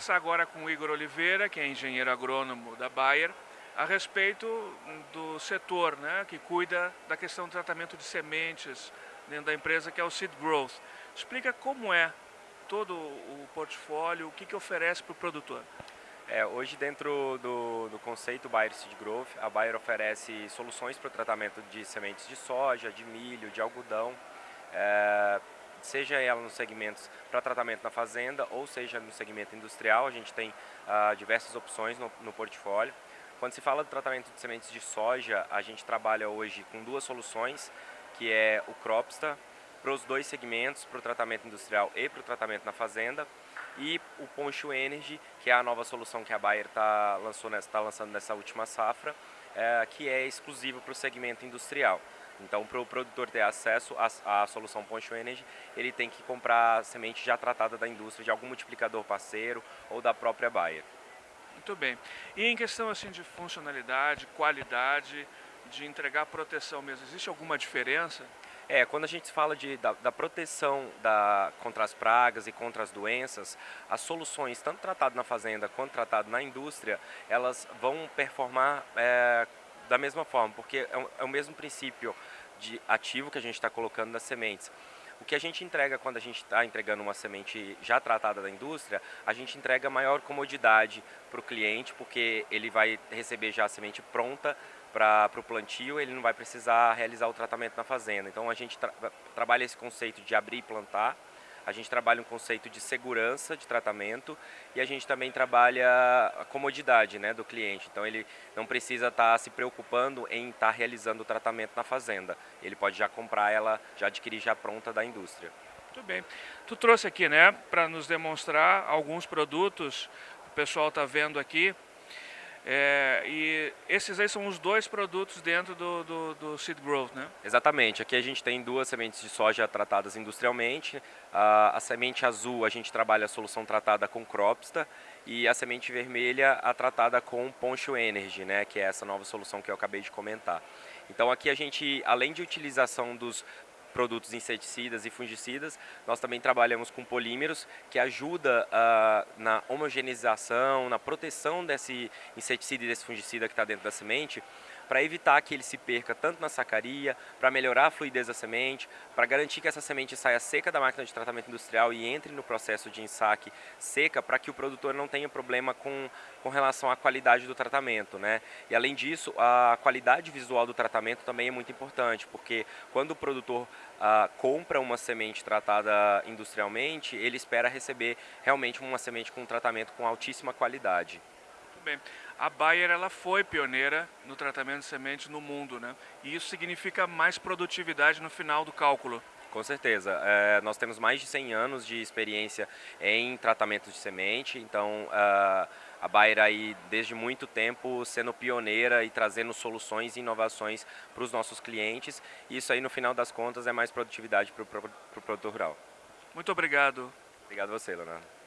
conversar agora com o Igor Oliveira, que é engenheiro agrônomo da Bayer, a respeito do setor né, que cuida da questão do tratamento de sementes dentro da empresa, que é o Seed Growth. Explica como é todo o portfólio, o que, que oferece para o produtor. É, hoje dentro do, do, conceito Bayer Seed Growth, a Bayer oferece soluções para o tratamento de sementes de soja, de milho, de algodão, é, seja ela nos segmentos para tratamento na fazenda ou seja no segmento industrial, a gente tem ah, diversas opções no, no portfólio. Quando se fala do tratamento de sementes de soja, a gente trabalha hoje com duas soluções, que é o Cropsta, para os dois segmentos, para o tratamento industrial e para o tratamento na fazenda, e o Poncho Energy, que é a nova solução que a Bayer está tá lançando nessa última safra, é, que é exclusivo para o segmento industrial. Então, para o produtor ter acesso à, à, solução Poncho Energy, ele tem que comprar semente já tratada da indústria, de algum multiplicador parceiro ou da própria Bayer. Muito bem. E em questão assim de funcionalidade, qualidade, de entregar proteção mesmo, existe alguma diferença? É, quando a gente fala de, da, da proteção da, contra as pragas e contra as doenças, as soluções, tanto tratado na fazenda quanto tratado na indústria, elas vão performar é, da mesma forma, porque é, é o mesmo princípio de ativo que a gente está colocando nas sementes. O que a gente entrega quando a gente está entregando uma semente já tratada da indústria, a gente entrega maior comodidade para o cliente, porque ele vai receber já a semente pronta para o plantio, ele não vai precisar realizar o tratamento na fazenda. Então a gente tra trabalha esse conceito de abrir e plantar, a gente trabalha um conceito de segurança de tratamento e a gente também trabalha a comodidade né, do cliente. Então ele não precisa estar tá se preocupando em estar tá realizando o tratamento na fazenda. Ele pode já comprar ela, já adquirir já pronta da indústria. Muito bem. Tu trouxe aqui, né, para nos demonstrar alguns produtos, o pessoal está vendo aqui, é, e esses aí são os dois produtos dentro do, do, do, Seed Growth, né? Exatamente. Aqui a gente tem duas sementes de soja tratadas industrialmente. A, a semente azul a gente trabalha a solução tratada com Cropsta e a semente vermelha a tratada com Poncho Energy, né? Que é essa nova solução que eu acabei de comentar. Então aqui a gente, além de utilização dos produtos inseticidas e fungicidas. Nós também trabalhamos com polímeros, que ajuda uh, na homogeneização, na proteção desse inseticida e desse fungicida que está dentro da semente, para evitar que ele se perca tanto na sacaria, para melhorar a fluidez da semente, para garantir que essa semente saia seca da máquina de tratamento industrial e entre no processo de ensaque seca, para que o produtor não tenha problema com, com relação à qualidade do tratamento. Né? E além disso, a qualidade visual do tratamento também é muito importante, porque quando o produtor ah, compra uma semente tratada industrialmente, ele espera receber realmente uma semente com um tratamento com altíssima qualidade. Muito bem. A Bayer ela foi pioneira no tratamento de sementes no mundo, né? E isso significa mais produtividade no final do cálculo. Com certeza. É, nós temos mais de 100 anos de experiência em tratamento de semente, então uh, a Bayer aí desde muito tempo sendo pioneira e trazendo soluções e inovações para os nossos clientes. Isso aí no final das contas é mais produtividade para o produtor rural. Muito obrigado. Obrigado a você, Leonardo.